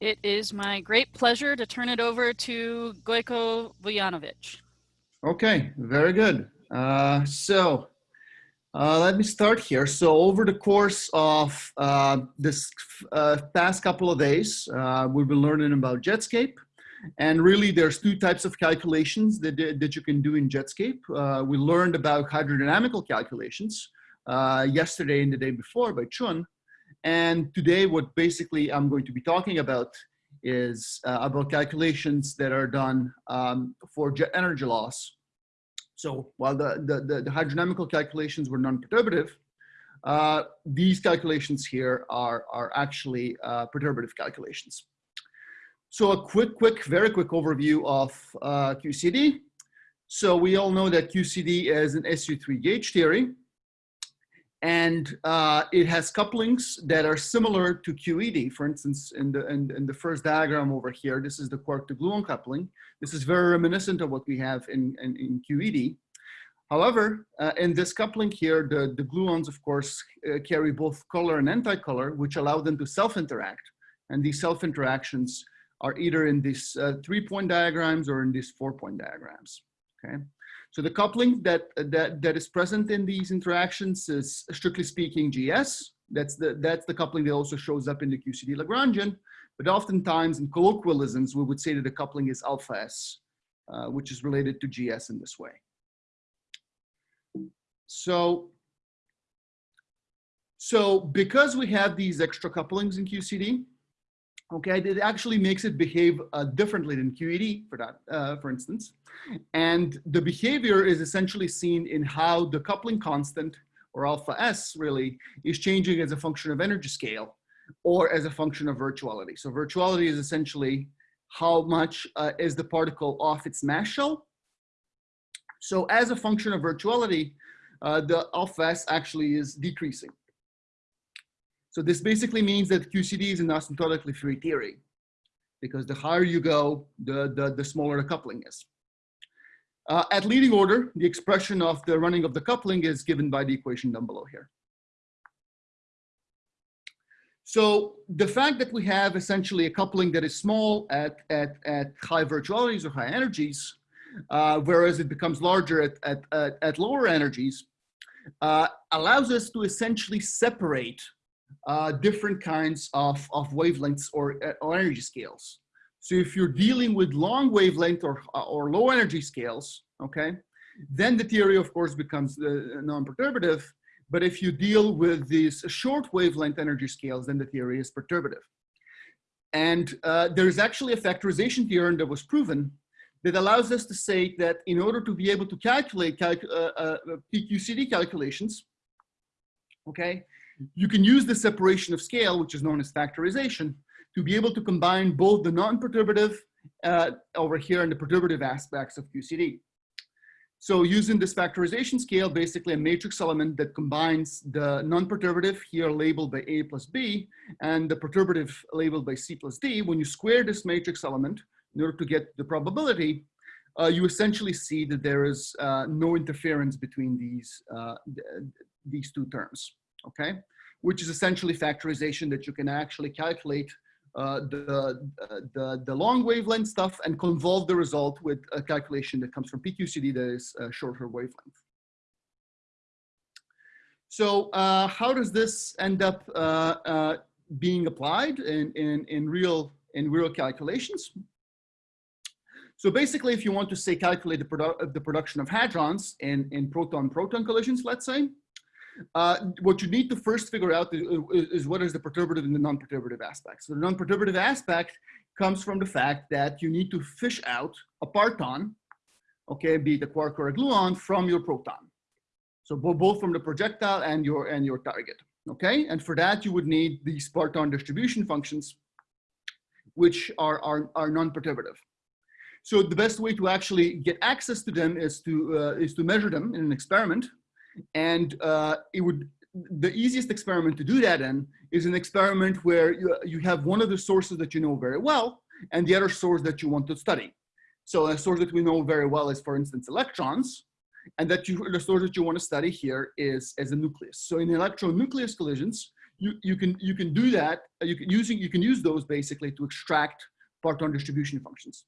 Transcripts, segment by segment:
It is my great pleasure to turn it over to Gojko Vujanovic. Okay, very good. Uh, so uh, let me start here. So over the course of uh, this uh, past couple of days, uh, we've been learning about Jetscape. And really there's two types of calculations that, that you can do in Jetscape. Uh, we learned about hydrodynamical calculations yesterday and the day before by Chun. And today what basically I'm going to be talking about is uh, about calculations that are done um, for jet energy loss. So while the, the, the, hydrodynamical calculations were non-perturbative, uh, these calculations here are, are actually uh, perturbative calculations. So a quick, quick, very quick overview of uh, QCD. So we all know that QCD is an SU3 gauge theory and uh, it has couplings that are similar to QED. For instance, in the, in, in, the first diagram over here, this is the quark to gluon coupling. This is very reminiscent of what we have in, in, in QED. However, uh, in this coupling here, the, the gluons, of course, uh, carry both color and anti-color, which allow them to self-interact. And these self-interactions are either in these uh, three-point diagrams or in these four-point diagrams, okay? So the coupling that, that, that is present in these interactions is strictly speaking GS. That's the, that's the coupling that also shows up in the QCD Lagrangian. But oftentimes in colloquialisms, we would say that the coupling is alpha S, uh, which is related to GS in this way. So, so because we have these extra couplings in QCD, okay, it actually makes it behave uh, differently than QED for that, uh, for instance. And the behavior is essentially seen in how the coupling constant or alpha S really is changing as a function of energy scale or as a function of virtuality. So virtuality is essentially how much uh, is the particle off its mass shell. So as a function of virtuality, uh, the alpha S actually is decreasing. So this basically means that QCD is an asymptotically free theory because the higher you go, the, the, the smaller the coupling is. Uh, at leading order, the expression of the running of the coupling is given by the equation down below here. So the fact that we have essentially a coupling that is small at, at, at high virtualities or high energies, uh, whereas it becomes larger at, at, at, at lower energies, uh, allows us to essentially separate uh, different kinds of, of wavelengths or, uh, or energy scales. So if you're dealing with long wavelength or, or low energy scales, okay, then the theory of course becomes uh, non-perturbative. But if you deal with these short wavelength energy scales, then the theory is perturbative. And uh, there's actually a factorization theorem that was proven that allows us to say that in order to be able to calculate calc uh, uh, PQCD calculations, okay, you can use the separation of scale, which is known as factorization, to be able to combine both the non-perturbative uh, over here and the perturbative aspects of QCD. So using this factorization scale, basically a matrix element that combines the non-perturbative here labeled by A plus B and the perturbative labeled by C plus D, when you square this matrix element in order to get the probability, uh, you essentially see that there is uh, no interference between these, uh, th these two terms okay? Which is essentially factorization that you can actually calculate uh, the, uh, the, the long wavelength stuff and convolve the result with a calculation that comes from PQCD that is a shorter wavelength. So uh, how does this end up uh, uh, being applied in, in, in, real, in real calculations? So basically, if you want to say calculate the, produ the production of hadrons in, in proton-proton collisions, let's say, uh, what you need to first figure out is, is, what is the perturbative and the non-perturbative aspect. So the non-perturbative aspect comes from the fact that you need to fish out a parton, okay, be it a quark or a gluon, from your proton. So both from the projectile and your and your target, okay? And for that, you would need these parton distribution functions, which are, are, are non-perturbative. So the best way to actually get access to them is to, uh, is to measure them in an experiment and uh, it would, the easiest experiment to do that in is an experiment where you, you have one of the sources that you know very well and the other source that you want to study. So a source that we know very well is, for instance, electrons, and that you, the source that you want to study here is as a nucleus. So in electron nucleus collisions, you, you can you can do that. You can using you can use those basically to extract parton distribution functions,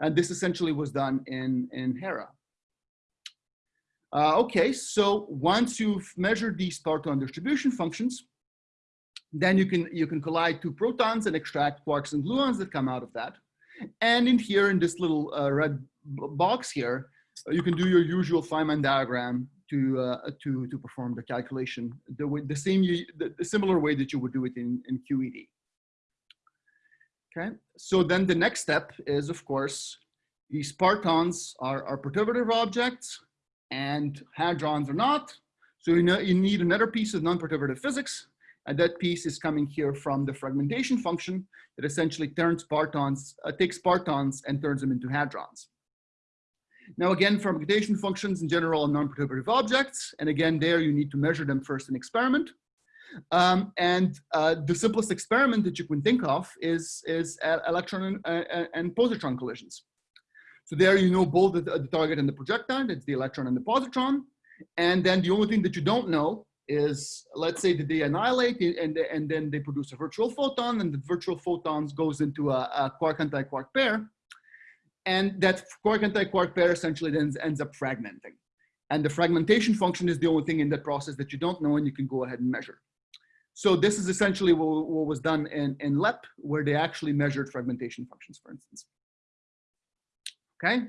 and this essentially was done in in Hera. Uh, okay, so once you've measured these parton distribution functions, then you can you can collide two protons and extract quarks and gluons that come out of that. And in here, in this little uh, red box here, uh, you can do your usual Feynman diagram to uh, to to perform the calculation the way, the same the, the similar way that you would do it in in QED. Okay, so then the next step is of course these partons are are perturbative objects and hadrons are not. So you know you need another piece of non-perturbative physics, and that piece is coming here from the fragmentation function that essentially turns partons, uh, takes partons and turns them into hadrons. Now again, fragmentation functions in general are non-perturbative objects. And again, there you need to measure them first in experiment. Um, and uh, the simplest experiment that you can think of is, is uh, electron and, uh, and positron collisions. So there you know both the, the target and the projectile, it's the electron and the positron. And then the only thing that you don't know is, let's say that they annihilate and, and then they produce a virtual photon and the virtual photons goes into a, a quark anti-quark pair. And that quark anti-quark pair essentially then ends up fragmenting. And the fragmentation function is the only thing in that process that you don't know and you can go ahead and measure. So this is essentially what, what was done in, in LEP, where they actually measured fragmentation functions, for instance. Okay.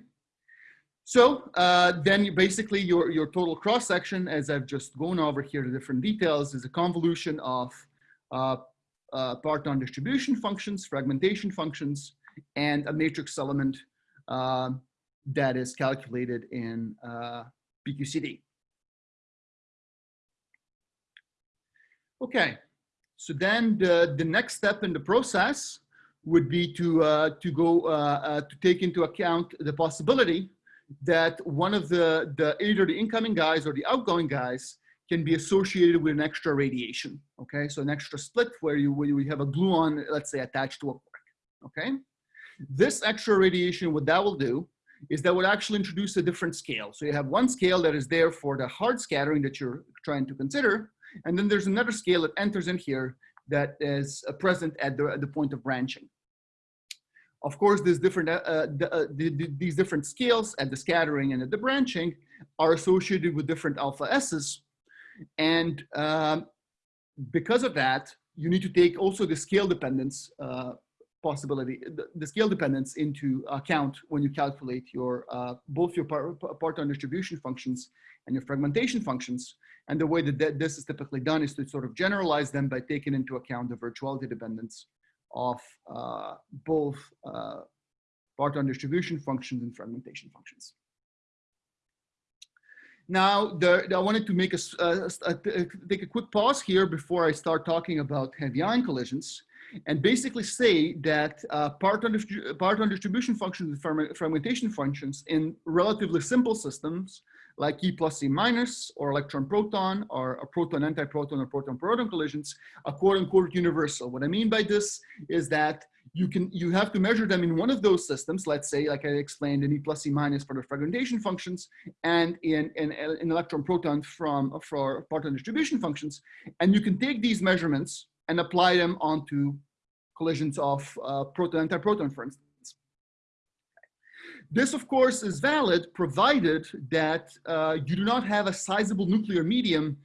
So uh, then basically your, your total cross section, as I've just gone over here, the different details, is a convolution of uh, uh, parton distribution functions, fragmentation functions, and a matrix element uh, that is calculated in uh, PQCD. Okay, so then the, the next step in the process would be to, uh, to go uh, uh, to take into account the possibility that one of the, the either the incoming guys or the outgoing guys can be associated with an extra radiation. Okay, so an extra split where you, where you have a gluon, let's say, attached to a quark. Okay, this extra radiation, what that will do is that would actually introduce a different scale. So you have one scale that is there for the hard scattering that you're trying to consider, and then there's another scale that enters in here that is uh, present at the, at the point of branching. Of course, these different, uh, uh, the, the, the, these different scales at the scattering and at the branching are associated with different alpha S's. And um, because of that, you need to take also the scale dependence possibility, the, the, scale dependence into account when you calculate your uh, both your par parton distribution functions and your fragmentation functions. And the way that th this is typically done is to sort of generalize them by taking into account the virtuality dependence of uh, both uh, parton distribution functions and fragmentation functions. Now, the, I wanted to make a, a, a, take a quick pause here before I start talking about heavy ion collisions and basically say that uh, parton, parton distribution functions and fragmentation functions in relatively simple systems like E plus E minus or electron proton or a proton antiproton or proton proton collisions are quote unquote universal. What I mean by this is that you can you have to measure them in one of those systems, let's say like I explained in E plus E minus for the fragmentation functions and in, in, in electron proton from for parton distribution functions. And you can take these measurements and apply them onto collisions of uh, proton antiproton, for instance. This, of course, is valid provided that uh, you do not have a sizable nuclear medium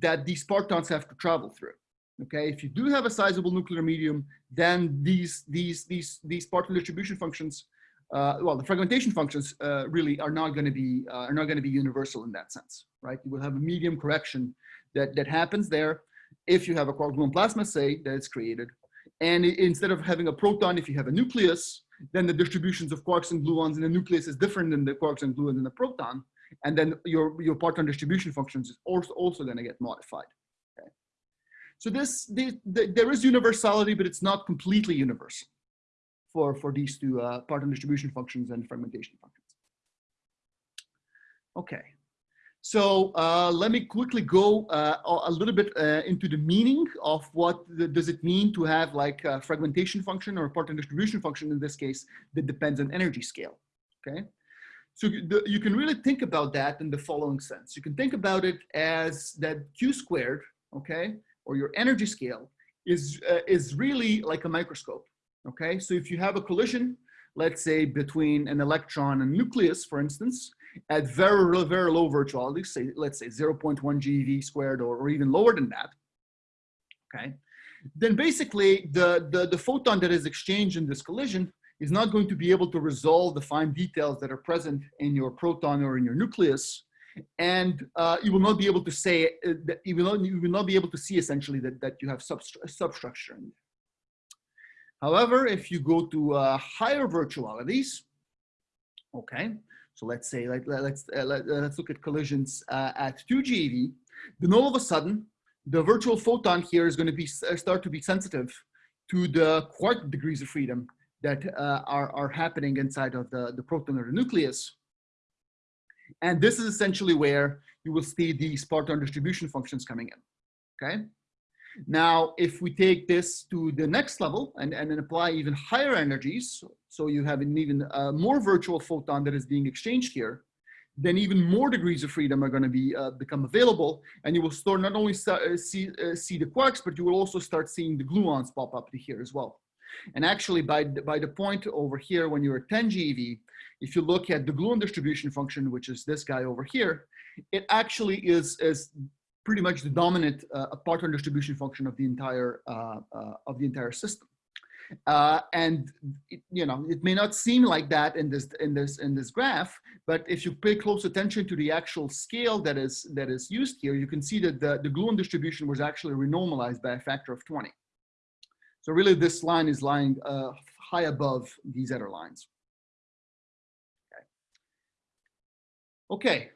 that these partons have to travel through. Okay, if you do have a sizable nuclear medium, then these these these these parton distribution functions, uh, well, the fragmentation functions uh, really are not going to be uh, are not going to be universal in that sense, right? You will have a medium correction that that happens there if you have a quark gluon plasma, say that it's created, and instead of having a proton, if you have a nucleus, then the distributions of quarks and gluons in the nucleus is different than the quarks and gluons in the proton. And then your, your parton distribution functions is also, also going to get modified. Okay. So this, the, the, there is universality, but it's not completely universal for, for these two uh, parton distribution functions and fragmentation functions. Okay. So uh, let me quickly go uh, a little bit uh, into the meaning of what the, does it mean to have like a fragmentation function or a parton distribution function in this case that depends on energy scale, okay? So the, you can really think about that in the following sense. You can think about it as that Q squared, okay? or your energy scale is, uh, is really like a microscope. Okay, so if you have a collision, let's say between an electron and nucleus, for instance, at very, very low virtuality, say, let's say 0.1 GeV squared or, or even lower than that, okay, then basically the, the, the photon that is exchanged in this collision is not going to be able to resolve the fine details that are present in your proton or in your nucleus. And uh, you will not be able to say, uh, that you, will not, you will not be able to see essentially that, that you have substru substructure. In However, if you go to uh, higher virtualities, okay, so let's say, like, let's, uh, let, us look at collisions uh, at 2 GeV, then all of a sudden, the virtual photon here is going to be uh, start to be sensitive to the quark degrees of freedom that uh, are, are happening inside of the, the proton or the nucleus. And this is essentially where you will see these parton distribution functions coming in, okay? Now, if we take this to the next level and, and then apply even higher energies, so you have an even uh, more virtual photon that is being exchanged here, then even more degrees of freedom are going to be uh, become available, and you will start not only start, uh, see uh, see the quarks, but you will also start seeing the gluons pop up here as well. And actually, by by the point over here, when you're at 10 GeV, if you look at the gluon distribution function, which is this guy over here, it actually is is pretty much the dominant uh, parton distribution function of the entire uh, uh, of the entire system. Uh, and it, you know it may not seem like that in this in this in this graph, but if you pay close attention to the actual scale that is that is used here, you can see that the the gluon distribution was actually renormalized by a factor of 20. So really, this line is lying uh, high above these other lines. Okay. Okay.